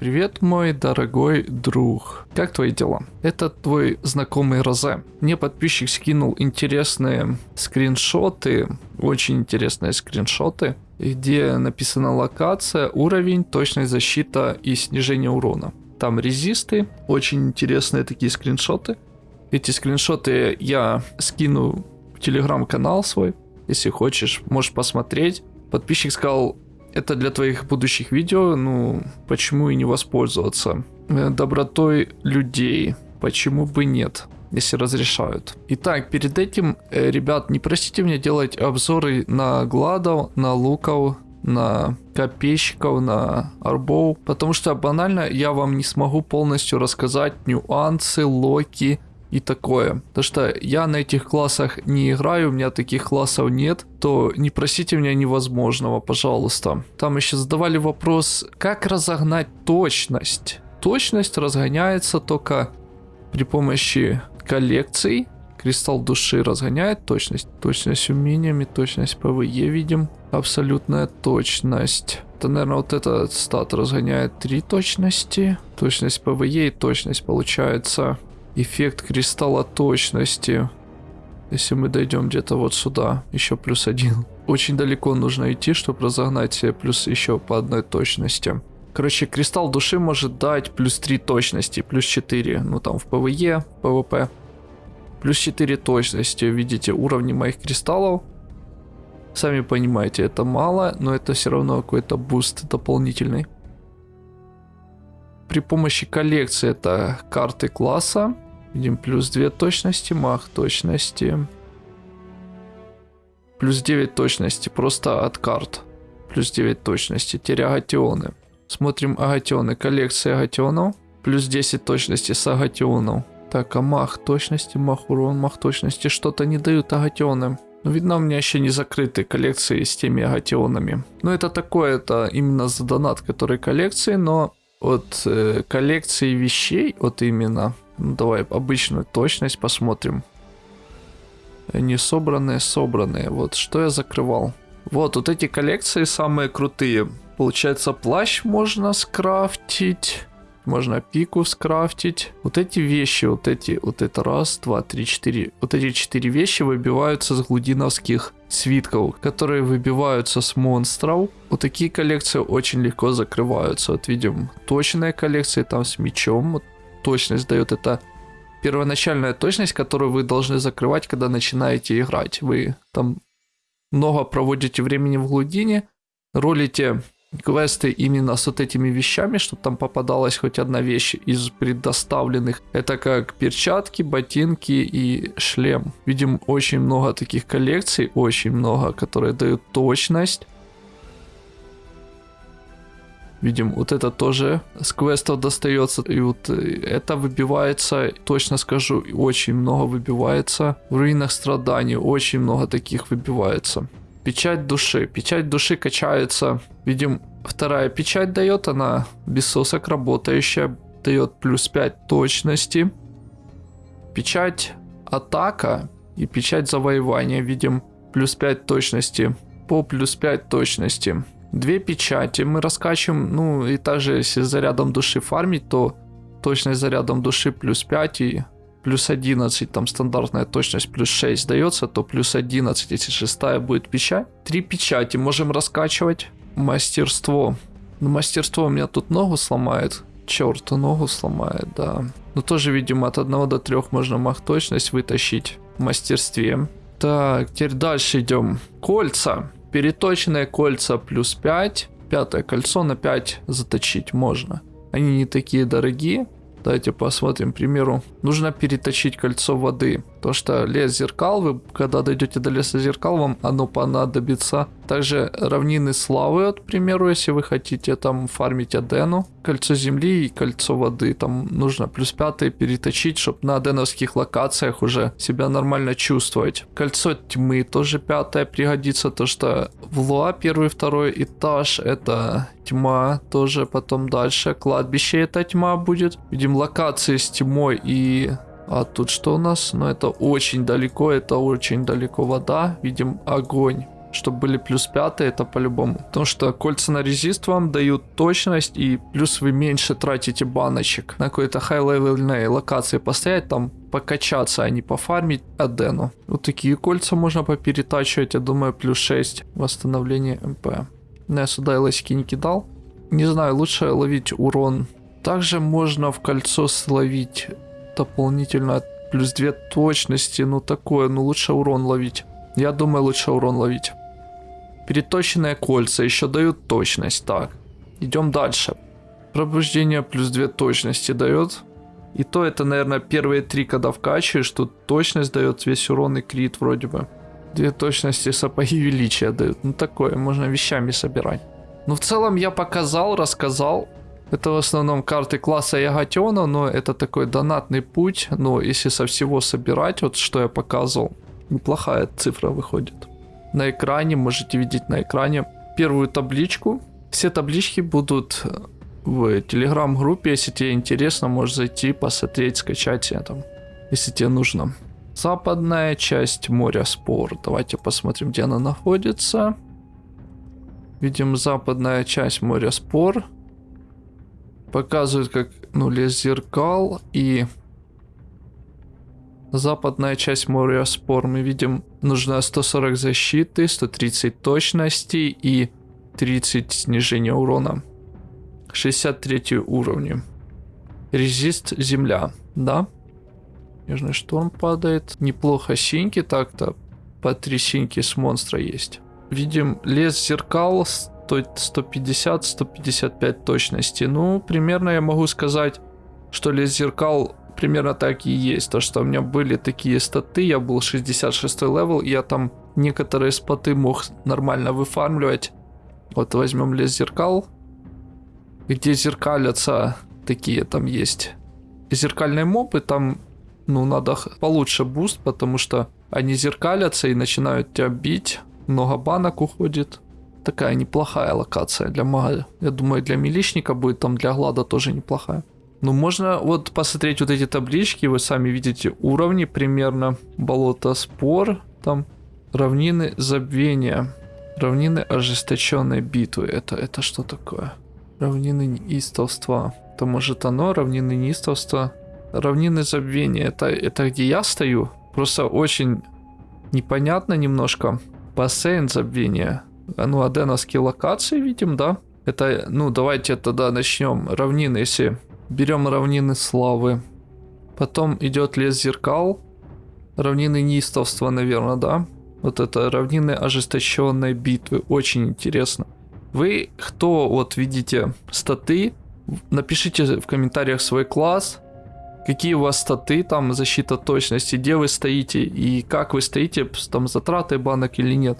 Привет, мой дорогой друг. Как твои дела? Это твой знакомый Розе. Мне подписчик скинул интересные скриншоты, очень интересные скриншоты, где написана локация, уровень, точность защита и снижение урона. Там резисты, очень интересные такие скриншоты. Эти скриншоты я скину в телеграм-канал свой. Если хочешь, можешь посмотреть. Подписчик сказал, это для твоих будущих видео, ну, почему и не воспользоваться? Э, добротой людей, почему бы нет? если разрешают. Итак, перед этим, э, ребят, не просите меня делать обзоры на гладов, на луков, на копейщиков, на арбов, потому что банально я вам не смогу полностью рассказать нюансы, локи, и такое. То что я на этих классах не играю, у меня таких классов нет, то не просите меня невозможного, пожалуйста. Там еще задавали вопрос, как разогнать точность. Точность разгоняется только при помощи коллекций. Кристалл души разгоняет точность. Точность умениями, точность PvE видим. Абсолютная точность. Это, наверное, вот этот стат разгоняет три точности. Точность PvE и точность получается Эффект кристалла точности. Если мы дойдем где-то вот сюда, еще плюс один. Очень далеко нужно идти, чтобы разогнать плюс еще по одной точности. Короче, кристалл души может дать плюс 3 точности, плюс 4, ну там в PvE, PvP. Плюс 4 точности, видите, уровни моих кристаллов. Сами понимаете, это мало, но это все равно какой-то буст дополнительный при помощи коллекции это карты класса. Видим плюс 2 точности, мах точности. Плюс 9 точности просто от карт. Плюс 9 точности. Теперь агатионы. Смотрим агатионы. Коллекция агатионов. Плюс 10 точности с агатионов. Так, а мах точности, мах урон, мах точности. Что-то не дают агатионы. Ну, видно, у меня еще не закрыты коллекции с теми агатионами. Ну, это такое, это именно за донат, который коллекции, но от э, коллекции вещей, вот именно, ну, давай обычную точность посмотрим. Не собранные, собранные. Вот что я закрывал. Вот, вот эти коллекции самые крутые. Получается, плащ можно скрафтить. Можно пику скрафтить. Вот эти вещи, вот эти, вот это раз, два, три, четыре. Вот эти четыре вещи выбиваются с глудиновских свитков, которые выбиваются с монстров. Вот такие коллекции очень легко закрываются. Вот видим, точная коллекция там с мечом. Вот точность дает это первоначальная точность, которую вы должны закрывать, когда начинаете играть. Вы там много проводите времени в глубине, ролите квесты именно с вот этими вещами, чтобы там попадалась хоть одна вещь из предоставленных. Это как перчатки, ботинки и шлем. Видим очень много таких коллекций, очень много, которые дают точность. Видим, вот это тоже с квестов достается. И вот э, это выбивается, точно скажу, очень много выбивается. В руинах страданий очень много таких выбивается. Печать души. Печать души качается. Видим, вторая печать дает, она без сосок работающая. Дает плюс 5 точности. Печать атака и печать завоевания. Видим, плюс 5 точности по плюс 5 точности. Две печати мы раскачиваем. Ну и также если зарядом души фармить, то точность зарядом души плюс 5 и плюс 11, там стандартная точность плюс 6 дается, то плюс 11, если шестая будет печать. Три печати можем раскачивать. Мастерство. Ну, мастерство у меня тут ногу сломает. Черт, ногу сломает, да. Но тоже, видимо, от 1 до 3 можно мах точность вытащить в мастерстве. Так, теперь дальше идем. Кольца. Переточенные кольца плюс 5. Пятое кольцо на 5 заточить можно. Они не такие дорогие. Давайте посмотрим, к примеру, нужно переточить кольцо воды. То, что лес зеркал, вы когда дойдете до леса зеркал, вам оно понадобится. Также равнины славы, вот, к примеру, если вы хотите там фармить Адену. Кольцо земли и кольцо воды. Там нужно плюс пятый переточить, чтобы на аденовских локациях уже себя нормально чувствовать. Кольцо тьмы тоже пятое пригодится, то что в Луа первый второй этаж это тьма, тоже потом дальше. Кладбище это тьма будет. Видим локации с тьмой и а тут что у нас? Ну, это очень далеко, это очень далеко вода. Видим огонь. чтобы были плюс 5, это по-любому. Потому что кольца на резист вам дают точность, и плюс вы меньше тратите баночек на какой-то хай-левельной локации постоять, там покачаться, а не пофармить Адену. Вот такие кольца можно поперетачивать, я думаю, плюс 6 восстановление МП. Но я сюда лоськи не кидал. Не знаю, лучше ловить урон. Также можно в кольцо словить дополнительно плюс 2 точности, ну такое, ну лучше урон ловить. Я думаю, лучше урон ловить. Переточенные кольца еще дают точность. Так, идем дальше. Пробуждение плюс 2 точности дает. И то это, наверное, первые три, когда вкачиваешь, тут точность дает весь урон и крит вроде бы. Две точности сапоги величия дают. Ну такое, можно вещами собирать. Ну в целом я показал, рассказал. Это в основном карты класса Ягатена, но это такой донатный путь. Но если со всего собирать, вот что я показывал, неплохая цифра выходит. На экране, можете видеть на экране первую табличку. Все таблички будут в телеграм-группе, если тебе интересно, можешь зайти, посмотреть, скачать там, если тебе нужно. Западная часть моря Спор. Давайте посмотрим, где она находится. Видим западная часть моря Спор. Показывает, как ну, лес зеркал и западная часть моря Спор. Мы видим, нужно 140 защиты, 130 точности и 30 снижения урона. 63 уровни. Резист земля, да? Снежный шторм падает. Неплохо синьки так-то. По три синьки с монстра есть. Видим лес зеркал 150-155 точности. Ну, примерно я могу сказать, что лес зеркал примерно так и есть. То, что у меня были такие статы, я был 66 level, я там некоторые споты мог нормально выфармливать. Вот возьмем лес зеркал где зеркалятся такие там есть зеркальные мобы, там ну надо получше буст, потому что они зеркалятся и начинают тебя бить, много банок уходит. Такая неплохая локация для мага. Я думаю, для милишника будет, там для глада тоже неплохая. Ну, можно вот посмотреть вот эти таблички, вы сами видите уровни примерно. Болото спор, там равнины забвения, равнины ожесточенной битвы. Это, это что такое? Равнины неистовства. То может оно, равнины неистовства. Равнины забвения. Это, это где я стою? Просто очень непонятно немножко. Бассейн забвения. А ну, аденовские локации видим, да? Это, ну, давайте тогда начнем. Равнины, если берем равнины славы. Потом идет лес зеркал. Равнины неистовства, наверное, да? Вот это равнины ожесточенной битвы. Очень интересно. Вы, кто вот видите статы, напишите в комментариях свой класс, какие у вас статы, там защита точности, где вы стоите и как вы стоите, там затраты банок или нет,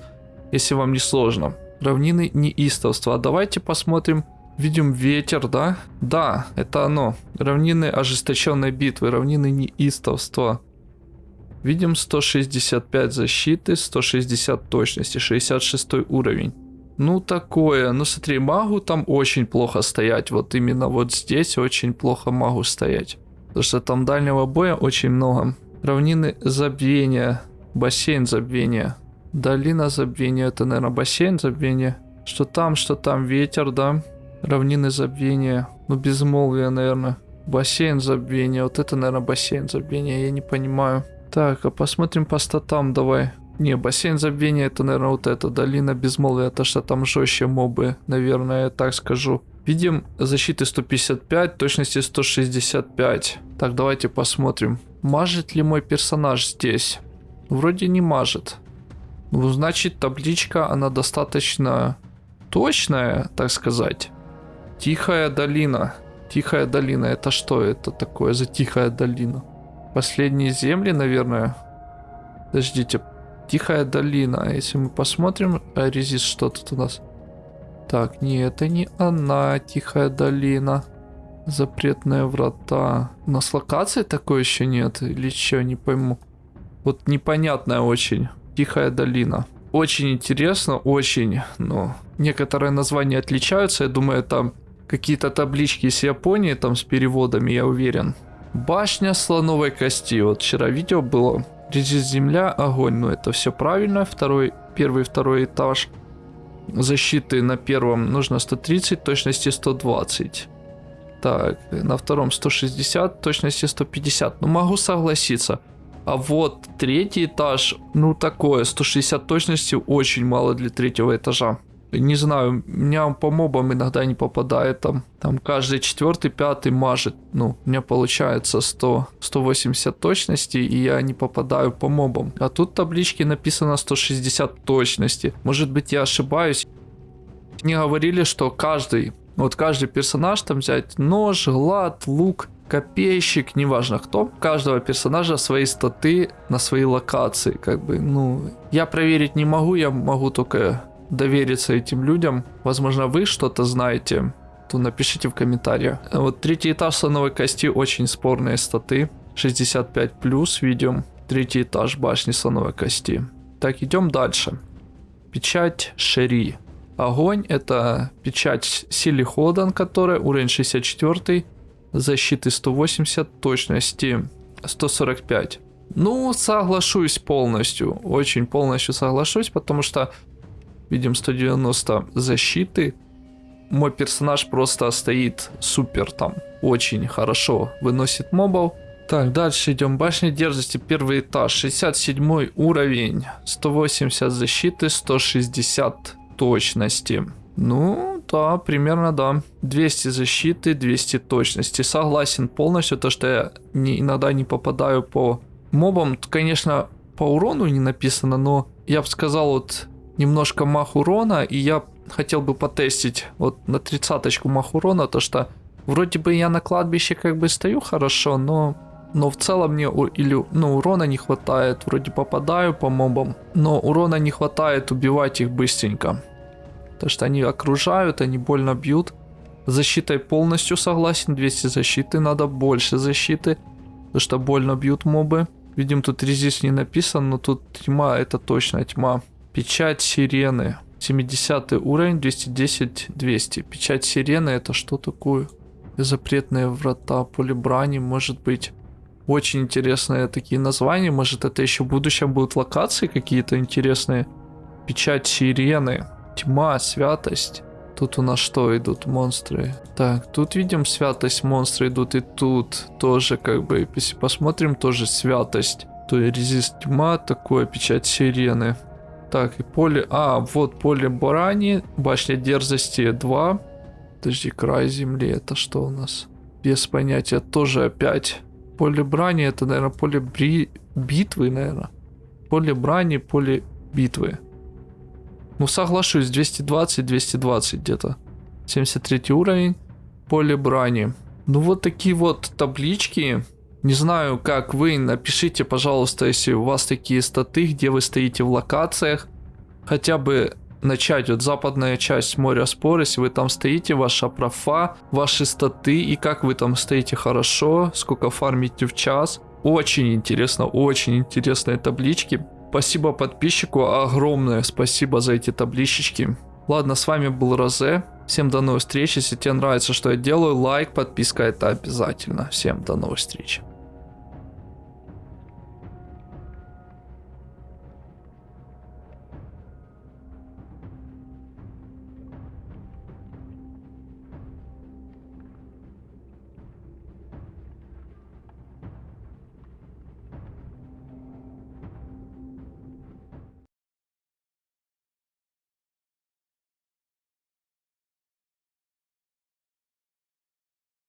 если вам не сложно. Равнины неистовства. Давайте посмотрим. Видим ветер, да? Да, это оно. Равнины ожесточенной битвы, равнины неистовства. Видим 165 защиты, 160 точности, 66 уровень. Ну, такое. Ну, смотри, магу там очень плохо стоять. Вот именно вот здесь очень плохо магу стоять. Потому что там дальнего боя очень много. Равнины забвения. Бассейн забвения. Долина забвения. Это, наверное, бассейн забвения. Что там, что там. Ветер, да. Равнины забвения. Ну, безмолвие, наверное. Бассейн забвения. Вот это, наверное, бассейн забвения. Я не понимаю. Так, а посмотрим по статам давай. Не, бассейн забвения это, наверное, вот эта долина безмолвия, то что там жестче мобы, наверное, я так скажу. Видим защиты 155, точности 165. Так, давайте посмотрим. Мажет ли мой персонаж здесь? Вроде не мажет. Ну, значит, табличка, она достаточно точная, так сказать. Тихая долина. Тихая долина, это что это такое за тихая долина? Последние земли, наверное. Подождите, Тихая долина. Если мы посмотрим, а резист что тут у нас? Так, не, это не она, Тихая долина. Запретные врата. У нас локации такой еще нет? Или что, не пойму. Вот непонятная очень. Тихая долина. Очень интересно, очень, но некоторые названия отличаются. Я думаю, там какие-то таблички с Японии, там с переводами, я уверен. Башня слоновой кости. Вот вчера видео было Резист земля, огонь. Ну, это все правильно. Второй, первый, второй этаж. Защиты на первом нужно 130, точности 120. Так, на втором 160, точности 150. Ну, могу согласиться. А вот третий этаж, ну такое, 160 точности очень мало для третьего этажа. Не знаю, меня по мобам иногда не попадает там. Там каждый четвертый, пятый мажет. Ну, у меня получается 100, 180 точности, и я не попадаю по мобам. А тут таблички написано 160 точности. Может быть я ошибаюсь. Мне говорили, что каждый, вот каждый персонаж там взять нож, глад, лук, копейщик, неважно кто, каждого персонажа свои статы на свои локации, как бы, ну, я проверить не могу, я могу только довериться этим людям. Возможно, вы что-то знаете, то напишите в комментариях. Вот третий этаж слоновой кости очень спорные статы. 65 плюс видим. Третий этаж башни слоновой кости. Так, идем дальше. Печать Шери. Огонь это печать Сили Ходан, которая уровень 64, защиты 180, точности 145. Ну, соглашусь полностью, очень полностью соглашусь, потому что Видим 190 защиты. Мой персонаж просто стоит супер там. Очень хорошо выносит мобов. Так, дальше идем. Башня дерзости, первый этаж. 67 уровень. 180 защиты, 160 точности. Ну, да, примерно да. 200 защиты, 200 точности. Согласен полностью, то что я не, иногда не попадаю по мобам. Конечно, по урону не написано, но я бы сказал, вот немножко мах урона, и я хотел бы потестить вот на тридцаточку мах урона, то что вроде бы я на кладбище как бы стою хорошо, но но в целом мне или ну, урона не хватает, вроде попадаю по мобам, но урона не хватает убивать их быстренько. Потому что они окружают, они больно бьют. Защитой полностью согласен, 200 защиты, надо больше защиты, потому что больно бьют мобы. Видим, тут резист не написан, но тут тьма, это точно тьма. Печать сирены. 70 уровень, 210, 200. Печать сирены это что такое? Запретные врата, поле брани, может быть. Очень интересные такие названия. Может это еще в будущем будут локации какие-то интересные. Печать сирены. Тьма, святость. Тут у нас что идут? Монстры. Так, тут видим святость, монстры идут. И тут тоже как бы, если посмотрим, тоже святость. То есть резист тьма, такое, печать сирены. Так, и поле... А, вот поле Борани, башня дерзости 2. Подожди, край земли, это что у нас? Без понятия, тоже опять. Поле брани, это, наверное, поле бри... битвы, наверное. Поле брани, поле битвы. Ну, соглашусь, 220-220 где-то. 73 уровень, поле брани. Ну, вот такие вот таблички. Не знаю, как вы, напишите, пожалуйста, если у вас такие статы, где вы стоите в локациях. Хотя бы начать вот западная часть моря спор, если вы там стоите, ваша профа, ваши статы и как вы там стоите хорошо, сколько фармите в час. Очень интересно, очень интересные таблички. Спасибо подписчику, огромное спасибо за эти табличечки. Ладно, с вами был Розе. Всем до новых встреч. Если тебе нравится, что я делаю, лайк, подписка это обязательно. Всем до новых встреч.